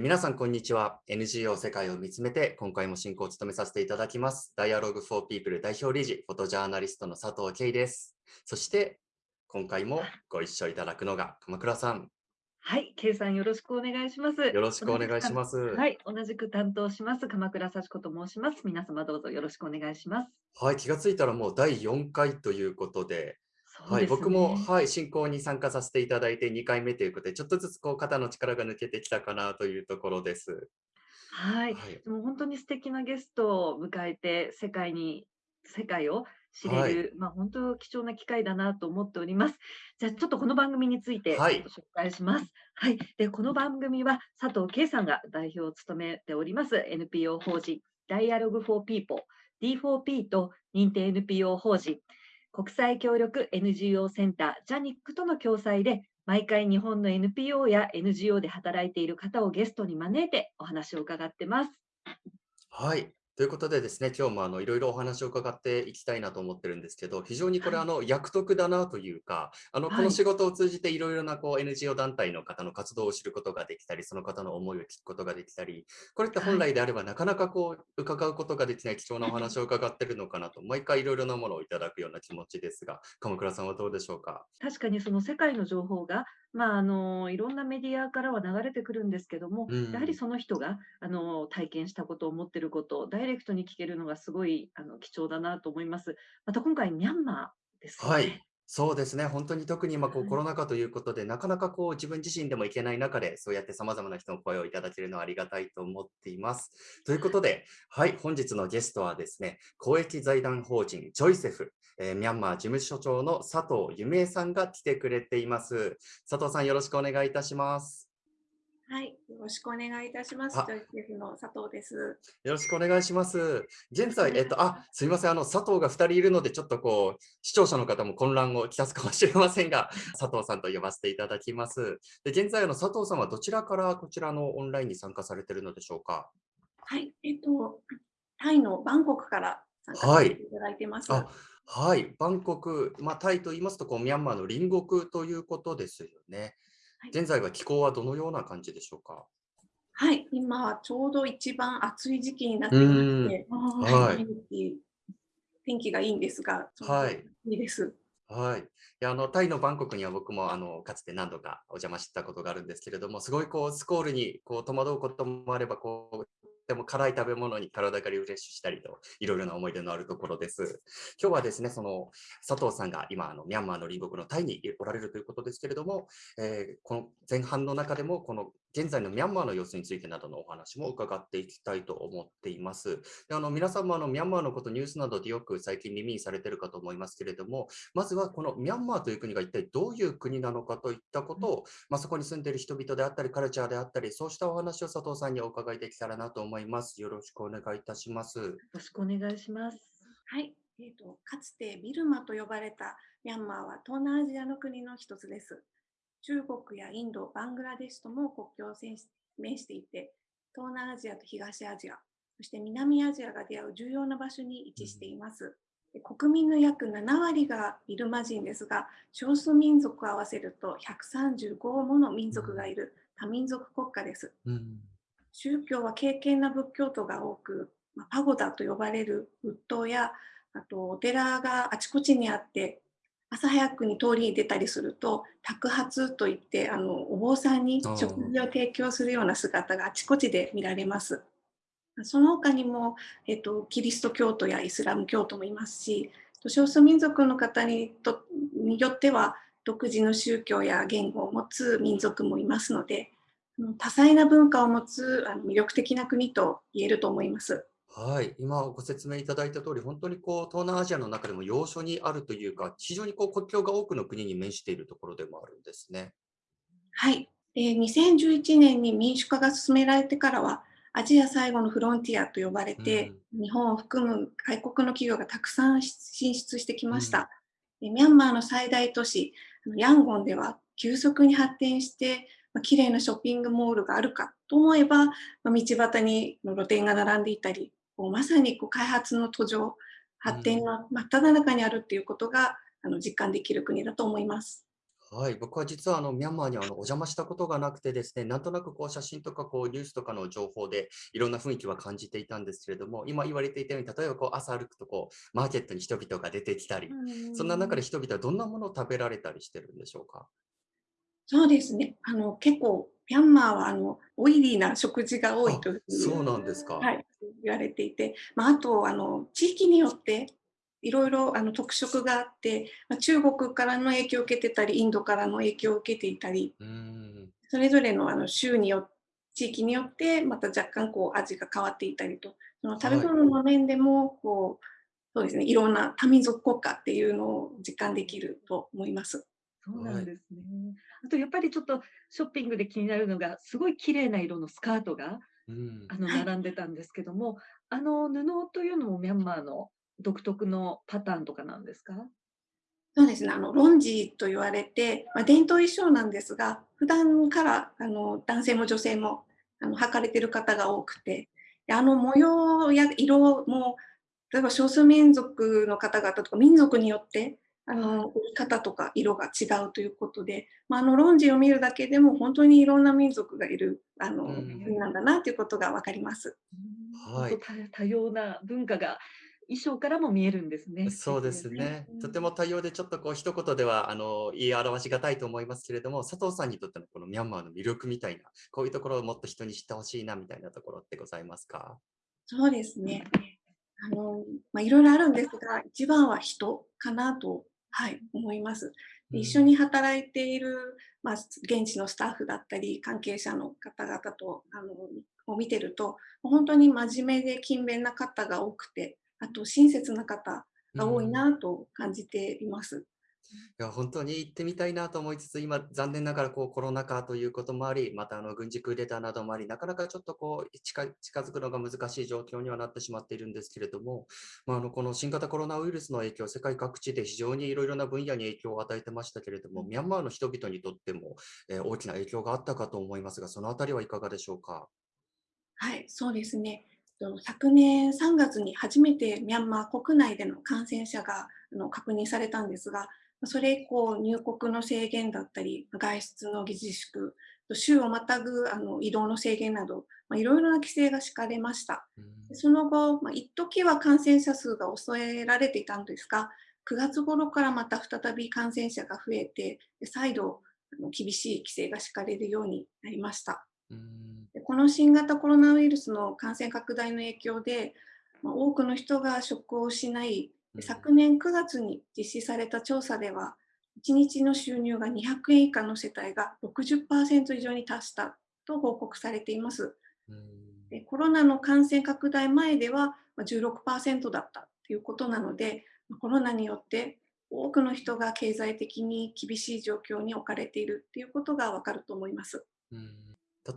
皆さん、こんにちは。NGO 世界を見つめて、今回も進行を務めさせていただきます。Dialogue for People 代表理事、フォトジャーナリストの佐藤圭です。そして、今回もご一緒いただくのが鎌倉さん。はい、圭さんよろしくお願いします。よろしくお願いします。はい、同じく担当します鎌倉幸子と申します。皆様どうぞよろしくお願いします。はい、気がついたらもう第4回ということで、はい、僕も、はい、進行に参加させていただいて2回目ということで、ちょっとずつこう肩の力が抜けてきたかなというところです。はい、はい、でも本当に素敵なゲストを迎えて、世界に、世界を知れる、はい、まあ本当貴重な機会だなと思っております。じゃあちょっとこの番組について紹介します。はい、はい、でこの番組は佐藤圭さんが代表を務めております NPO 法人 Dialogue for People D4P と認定 NPO 法人国際協力 NGO センタージャニックとの共催で毎回日本の NPO や NGO で働いている方をゲストに招いてお話を伺ってます。はい、ということでですね、今日もあのいろいろお話を伺っていきたいなと思ってるんですけど、非常にこれ、あの役得だなというか、あのこの仕事を通じていろいろなこう NGO 団体の方の活動を知ることができたり、その方の思いを聞くことができたり、これって本来であればなかなかこう伺うことができない貴重なお話を伺ってるのかなと、毎回いろいろなものをいただくような気持ちですが、鎌倉さんはどうでしょうか？確かにその世界の情報がまあ、あのいろんなメディアからは流れてくるんですけども、うん、やはりその人があの体験したことを持っていることをダイレクトに聞けるのがすごいあの貴重だなと思います。また今回ミャンマーですね。はいそうですね、本当に特に今こうコロナ禍ということで、なかなかこう自分自身でもいけない中で、そうやってさまざまな人の声をいただけるのはありがたいと思っています。ということで、はい、本日のゲストはですね、公益財団法人ジョイセフ、えー、ミャンマー事務所長の佐藤夢さんが来てくれています。佐藤さん、よろしくお願いいたします。はい、よろしくお願いいたします。ジョイセフの佐藤です。よろしくお願いします。現在、えっと、あ、すみません、あの、佐藤が2人いるので、ちょっとこう、視聴者の方も混乱をきたすかもしれませんが、佐藤さんと呼ばせていただきます。で、現在の佐藤さんはどちらからこちらのオンラインに参加されているのでしょうか？はい、えっと、タイのバンコクから参加させていただいてます。はいはい、バンコク、まあ、タイと言いますとこう、ミャンマーの隣国ということですよね。現在は気候はどのような感じでしょうか？はい、今ちょうど一番暑い時期になっていまして、はい、天気天気がいいんですが、はい、いいです。はい、いやあのタイのバンコクには僕もあのかつて何度かお邪魔したことがあるんですけれども、すごいこうスコールにこう戸惑うこともあればこうでも辛い食べ物に体がリフレッシュしたりと、いろいろな思い出のあるところです。今日はですね、その佐藤さんが今、あのミャンマーの隣国のタイにおられるということですけれども、えー、この前半の中でも、この現在のミャンマーの様子についてなどのお話も伺っていきたいと思っています。であの皆さんもあのミャンマーのこと、ニュースなどでよく最近耳にされているかと思いますけれども、まずはこのミャンマーという国が一体どういう国なのかといったことを、まあ、そこに住んでいる人々であったり、カルチャーであったり、そうしたお話を佐藤さんにお伺いできたらなと思います。よろしくお願いいたします。よろしくお願いします。はい。えーと、かつてビルマと呼ばれたミャンマーは東南アジアの国の一つです。中国やインド、バングラデシュとも国境を面していて、東南アジアと東アジア、そして南アジアが出会う重要な場所に位置しています。国民の約7割がビルマ人ですが、少数民族を合わせると135もの民族がいる多民族国家です。うん、宗教は敬虔な仏教徒が多く、パゴダと呼ばれる仏塔やあとお寺があちこちにあって朝早くに通りに出たりすると托発といってあのお坊さんに食事を提供するような姿があちこちで見られます。その他にも、えっと、キリスト教徒やイスラム教徒もいますし少数民族の方にとによっては独自の宗教や言語を持つ民族もいますので多彩な文化を持つあの魅力的な国と言えると思います。はい、今ご説明いただいた通り、本当にこう東南アジアの中でも要所にあるというか、非常にこう国境が多くの国に面しているところでもあるんですね。はい、で2011年に民主化が進められてからは、アジア最後のフロンティアと呼ばれて、うん、日本を含む外国の企業がたくさん進出してきました。うん、ミャンマーの最大都市、ヤンゴンでは急速に発展して、まあ、綺麗なショッピングモールがあるかと思えば、まあ、道端に露店が並んでいたり、こうまさにこう開発の途上、発展の真っ只中にあるっていうことが、あの実感できる国だと思います。はい、僕は実はあのミャンマーにあのお邪魔したことがなくてですね、なんとなくこう写真とかこうニュースとかの情報でいろんな雰囲気は感じていたんですけれども、今言われていたように、例えばこう朝歩くとこうマーケットに人々が出てきたり、そんな中で人々はどんなものを食べられたりしてるんでしょうか？そうですね。あの結構ミャンマーはあのオイリーな食事が多いというそうなんですか、はい、言われていて、まあ、あとあの地域によっていろいろあの特色があって、まあ、中国からの影響を受けてたり、インドからの影響を受けていたり、それぞれのあの州によ地域によってまた若干こう味が変わっていたりと、その食べ物の面でもこう、そうですね、いろんな多民族国家っていうのを実感できると思います。そうなんですね。あとやっぱりちょっとショッピングで気になるのが、すごい綺麗な色のスカートが、うん、あの並んでたんですけども、あの布というのもミャンマーの独特のパターンとかなんですか？そうですね、あのロンジーと言われて、まあ、伝統衣装なんですが、普段からあの男性も女性もあの履かれてる方が多くて、あの模様や色も、例えば少数民族の方々とか民族によってあの売り方とか色が違うということで、まあ、あのロンジーを見るだけでも本当にいろんな民族がいるあの国なんだなということが分かります。はい、多様な文化が衣装からも見えるんですね。そうですね。とても多様でちょっとこう一言ではあの言い表しがたいと思いますけれども、佐藤さんにとってのこのミャンマーの魅力みたいな、こういうところをもっと人に知ってほしいなみたいなところってございますか？そうですね。あのまあ、いろいろあるんですが、一番は人かなと、はい、思います。一緒に働いている、まあ、現地のスタッフだったり、関係者の方々とあのを見てると、本当に真面目で勤勉な方が多くて、あと親切な方が多いなと感じています。いや本当に行ってみたいなと思いつつ、今、残念ながらこうコロナ禍ということもあり、またあの軍事クーデターなどもあり、なかなかちょっとこう近近づくのが難しい状況にはなってしまっているんですけれども、まあ、あのこの新型コロナウイルスの影響、世界各地で非常にいろいろな分野に影響を与えてましたけれども、ミャンマーの人々にとっても、えー、大きな影響があったかと思いますが、そのあたりはいかがでしょうか？はい、そうですね。昨年3月に初めてミャンマー国内での感染者が確認されたんですが、それ以降、入国の制限だったり、外出の自粛、州をまたぐあの移動の制限など、まあ、いろいろな規制が敷かれました。その後、まあ、一時は感染者数が抑えられていたんですが、9月頃からまた再び感染者が増えて、再度厳しい規制が敷かれるようになりました。この新型コロナウイルスの感染拡大の影響で、まあ、多くの人が職を失い、昨年9月に実施された調査では、1日の収入が200円以下の世帯が60%以上に達したと報告されています。でコロナの感染拡大前では16%だったということなので、コロナによって多くの人が経済的に厳しい状況に置かれているということがわかると思います。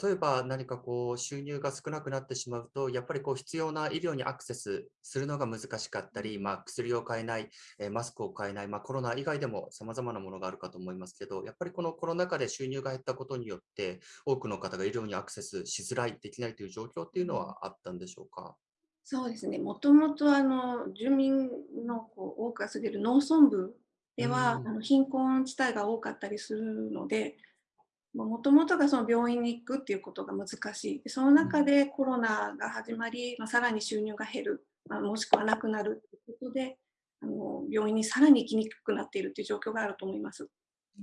例えば何かこう収入が少なくなってしまうと、やっぱりこう必要な医療にアクセスするのが難しかったり、まあ、薬を買えない、えマスクを買えない、まあ、コロナ以外でも様々なものがあるかと思いますけど、やっぱりこのコロナ禍で収入が減ったことによって、多くの方が医療にアクセスしづらい、できないという状況っていうのはあったんでしょうか？そうですね、もともとあの住民のこう多くが住んでいる農村部では、あの貧困地帯が多かったりするので、もともとがその病院に行くっていうことが難しい。その中でコロナが始まり、まあ、さらに収入が減る、まあ、もしくはなくなるということで、あの病院にさらに行きにくくなっているという状況があると思います。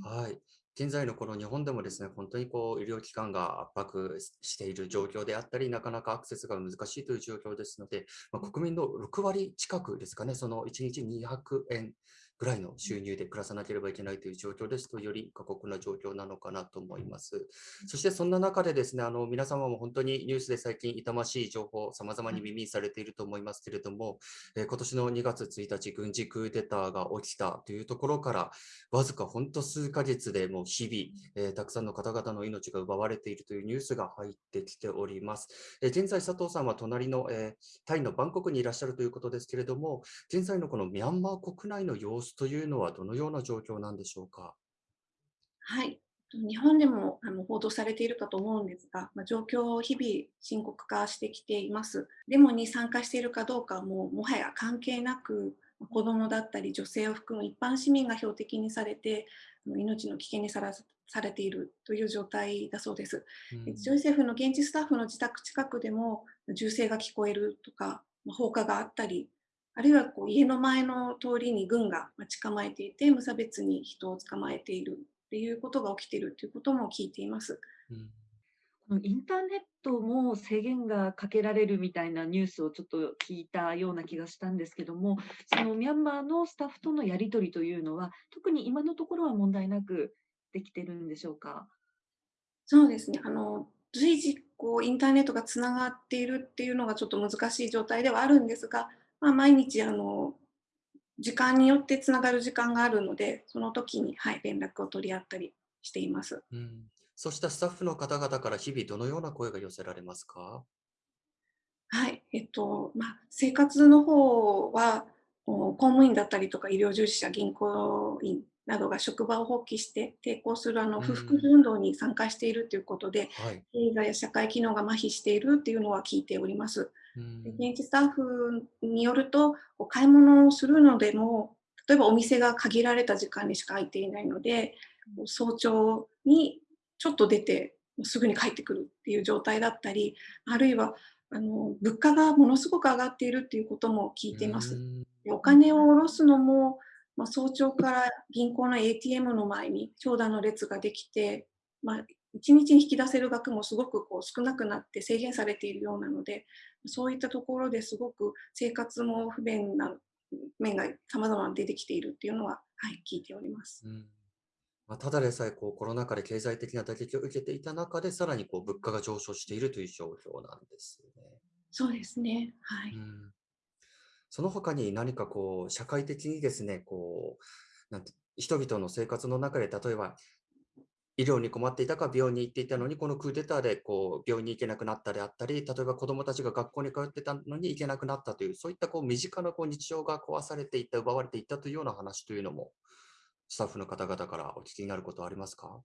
はい。現在のこの日本でもですね、本当にこう医療機関が圧迫している状況であったり、なかなかアクセスが難しいという状況ですので、まあ、国民の6割近くですかね、その1日200円ぐらいの収入で暮らさなければいけないという状況ですと、より過酷な状況なのかなと思います。そしてそんな中でですね、あの皆様も本当にニュースで最近痛ましい情報、様々に耳にされていると思いますけれども、えー、今年の2月1日、軍事クーデターが起きたというところから、わずか本当数ヶ月でもう日々、えー、たくさんの方々の命が奪われているというニュースが入ってきております。えー、現在、佐藤さんは隣の、えタイのバンコクにいらっしゃるということですけれども、現在のこのミャンマー国内の様子というのはどのような状況なんでしょうか？はい。日本でもあの報道されているかと思うんですが、まあ、状況を日々深刻化してきています。デモに参加しているかどうかももはや関係なく、子どもだったり女性を含む一般市民が標的にされて命の危険にさらされているという状態だそうです。うん、ジョイセフの現地スタッフの自宅近くでも銃声が聞こえるとか放火があったりあるいはこう家の前の通りに軍が待ち構えていて無差別に人を捕まえているっていうことが起きているということも聞いています。うんインターネットも制限がかけられるみたいなニュースをちょっと聞いたような気がしたんですけども、そのミャンマーのスタッフとのやり取りというのは、特に今のところは問題なくできてるんでしょうか？そうですね。あの随時こうインターネットがつながっているっていうのがちょっと難しい状態ではあるんですが、まあ、毎日あの時間によってつながる時間があるので、その時に、はい、連絡を取り合ったりしています。うん。そうしたスタッフの方々から日々どのような声が寄せられますか？はい、えっと、まあ、生活の方は、公務員だったりとか医療従事者、銀行員などが職場を放棄して抵抗するあの不服運動に参加しているということで、はい、映画や社会機能が麻痺しているというのは聞いております。現地スタッフによると、買い物をするのでも、例えばお店が限られた時間にしか開いていないので、早朝にちょっと出てすぐに帰ってくるっていう状態だったり、あるいはあの物価がものすごく上がっているっていうことも聞いています。お金を下ろすのも、まあ、早朝から銀行の ATM の前に長蛇の列ができて、まあ、1日に引き出せる額もすごくこう少なくなって制限されているようなので、そういったところですごく生活も不便な面が様々出てきているっていうのは、はい、聞いております。うんまあ、ただでさえこうコロナ禍で経済的な打撃を受けていた中で、さらにこう物価が上昇しているという状況なんですね。そうですね。はい。うん、その他に何かこう社会的にですね、こうなんて人々の生活の中で例えば医療に困っていたか病院に行っていたのに、このクーデターでこう病院に行けなくなったであったり、例えば子どもたちが学校に通ってたのに行けなくなったという、そういったこう身近なこう日常が壊されていった、奪われていったというような話というのもスタッフの方々からお聞きになることはありますか？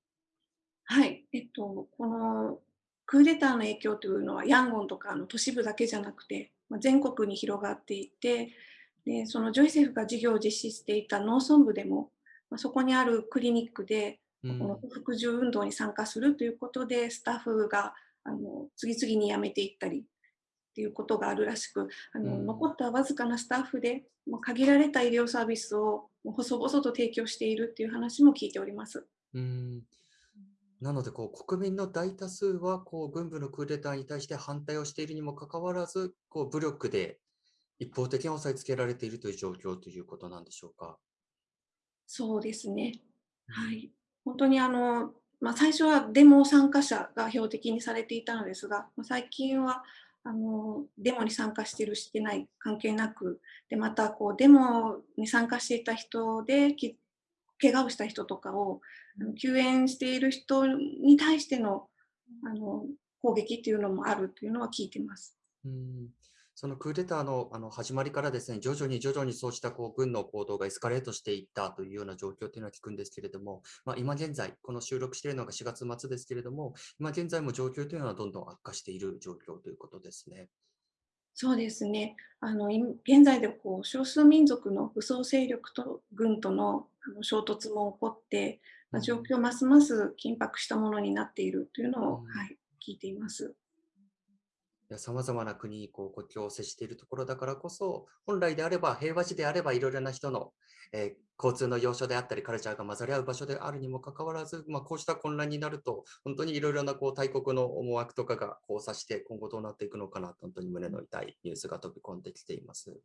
はい、えっと、このクーデターの影響というのはヤンゴンとかの都市部だけじゃなくて、全国に広がっていてでそのジョイセフが事業を実施していた農村部でも、まあ、そこにあるクリニックで、この不服従運動に参加するということでスタッフがあの次々に辞めていったりっていうことがあるらしくあの、うん、残ったわずかなスタッフでもう限られた医療サービスを細々と提供しているっていう話も聞いております。うんなのでこう国民の大多数はこう軍部のクーデターに対して反対をしているにもかかわらずこう武力で一方的に押さえつけられているという状況ということなんでしょうか？そうですね。はい。本当にあの、まあ、最初はデモ参加者が標的にされていたのですが、まあ、最近はあのデモに参加しているしてない関係なくでまたこうデモに参加していた人でき怪我をした人とかを救援している人に対してのあの攻撃っていうのもあるというのは聞いてます。うんそのクーデターのあの始まりからですね、徐々に徐々にそうしたこう軍の行動がエスカレートしていったというような状況というのは聞くんですけれども、まあ、今現在、この収録しているのが4月末ですけれども、今現在も状況というのはどんどん悪化している状況ということですね。そうですね。あの現在でこう少数民族の武装勢力と軍とのあの衝突も起こって、まあ、状況ますます緊迫したものになっているというのを、うん、はい、聞いています。さまざまな国にこう国境を接しているところだからこそ、本来であれば、平和地であれば、いろいろな人の、えー、交通の要所であったり、カルチャーが混ざり合う場所であるにもかかわらず、まあ、こうした混乱になると、本当にいろいろなこう大国の思惑とかが交差して、今後どうなっていくのかなと、本当に胸の痛いニュースが飛び込んできています。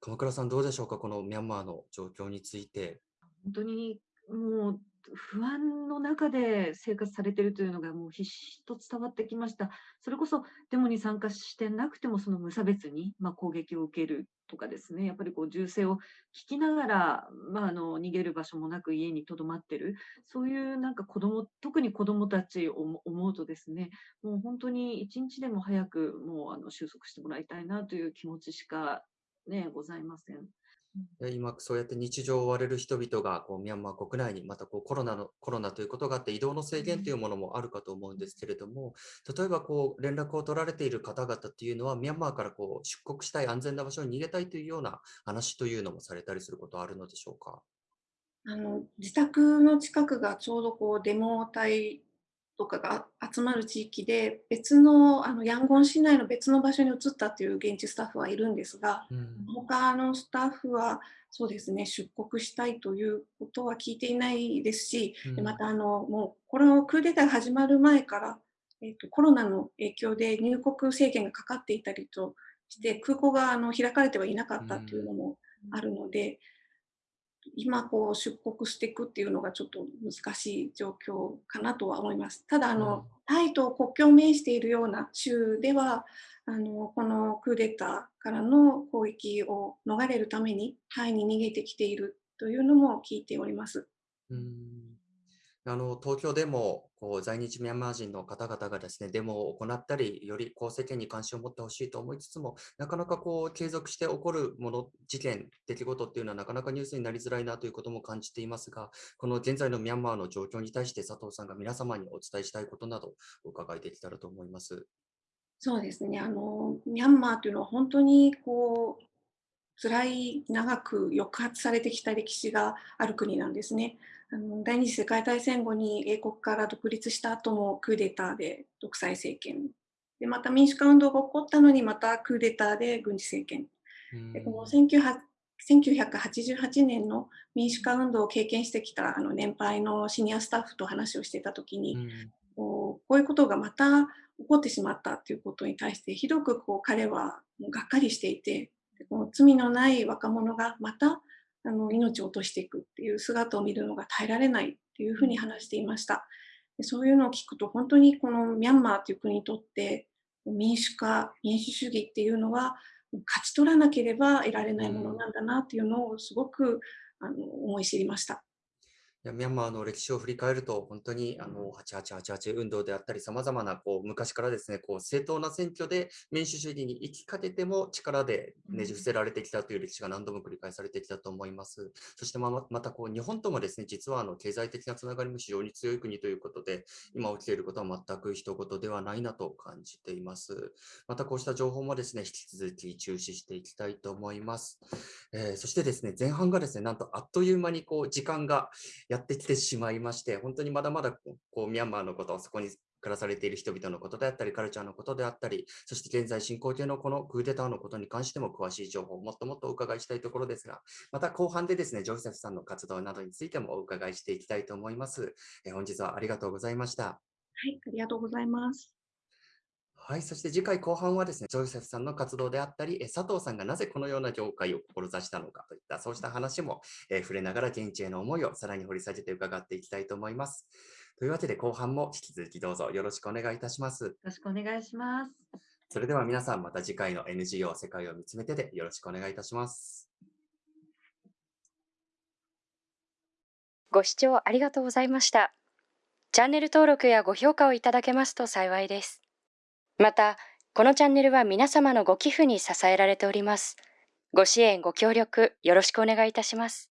鎌倉さん、どうでしょうか、このミャンマーの状況について。本当にもう不安の中で生活されているというのがもう必死と伝わってきました。それこそデモに参加してなくてもその無差別に、まあ、攻撃を受けるとかですね、やっぱりこう銃声を聞きながら、まあ、あの逃げる場所もなく家にとどまってる、そういうなんか子供、特に子供たちを思うとですね、もう本当に一日でも早くもうあの収束してもらいたいなという気持ちしかね、ございません。今、そうやって日常を追われる人々がこうミャンマー国内に、またこうコロナのコロナということがあって、移動の制限というものもあるかと思うんですけれども、例えばこう連絡を取られている方々っていうのは、ミャンマーからこう出国したい、安全な場所に逃げたいというような話というのもされたりすることはあるのでしょうか？あの自宅の近くがちょうどこうデモ隊とかが集まる地域で、別のあのヤンゴン市内の別の場所に移ったという現地スタッフはいるんですが、うん、他のスタッフはそうですね、出国したいということは聞いていないですし、うん、またあのもうこのクーデターが始まる前から、えーと、コロナの影響で入国制限がかかっていたりとして、空港があの開かれてはいなかったというのもあるので、今こう出国していくっていうのがちょっと難しい状況かなとは思います。ただあの、タイと国境を面しているような州ではあのこのクーデターからの攻撃を逃れるためにタイに逃げてきているというのも聞いております。うんあの東京でもこう在日ミャンマー人の方々がですねデモを行ったり、よりこう世間に関心を持ってほしいと思いつつも、なかなかこう継続して起こるもの、事件、出来事っていうのはなかなかニュースになりづらいなということも感じていますが、この現在のミャンマーの状況に対して佐藤さんが皆様にお伝えしたいことなどお伺いできたらと思います。そうですね。あのミャンマーというのは本当にこう辛い長く抑圧されてきた歴史がある国なんですね。あの第二次世界大戦後に英国から独立した後もクーデターで独裁政権。でまた民主化運動が起こったのにまたクーデターで軍事政権。でこの1988年の民主化運動を経験してきたあの年配のシニアスタッフと話をしていた時に、こうこういうことがまた起こってしまったということに対してひどくこう彼はもうがっかりしていてこの罪のない若者がまたあの命を落としていくっていう姿を見るのが耐えられないっていうふうに話していました。でそういうのを聞くと本当にこのミャンマーという国にとって民主化、民主主義っていうのは勝ち取らなければ得られないものなんだなっていうのをすごくあの思い知りました。やミャンマーの歴史を振り返ると、本当にあの8888運動であったり、さまざまなこう昔からですねこう正当な選挙で民主主義に行きかけても力でねじ伏せられてきたという歴史が何度も繰り返されてきたと思います。そしてままたこう日本ともですね実はあの経済的なつながりも非常に強い国ということで、今起きていることは全く一言ではないなと感じています。またこうした情報もですね引き続き注視していきたいと思います。えー、そしてですね前半がですねなんとあっという間にこう時間がややってきてしまいまして、本当にまだまだこうミャンマーのこと、そこに暮らされている人々のことであったり、カルチャーのことであったり、そして現在進行形のこのクーデターのことに関しても詳しい情報をもっともっとお伺いしたいところですが、また後半でですね、ジョセフさんの活動などについてもお伺いしていきたいと思います。え本日はありがとうございました。はい、ありがとうございます。はい、そして次回後半はですね、ジョイセフさんの活動であったり、佐藤さんがなぜこのような業界を志したのかといった、そうした話も、えー、触れながら現地への思いをさらに掘り下げて伺っていきたいと思います。というわけで後半も引き続きどうぞよろしくお願いいたします。よろしくお願いします。それでは皆さんまた次回の NGO 世界を見つめてでよろしくお願いいたします。ご視聴ありがとうございました。チャンネル登録やご評価をいただけますと幸いです。また、このチャンネルは皆様のご寄付に支えられております。ご支援、ご協力、よろしくお願いいたします。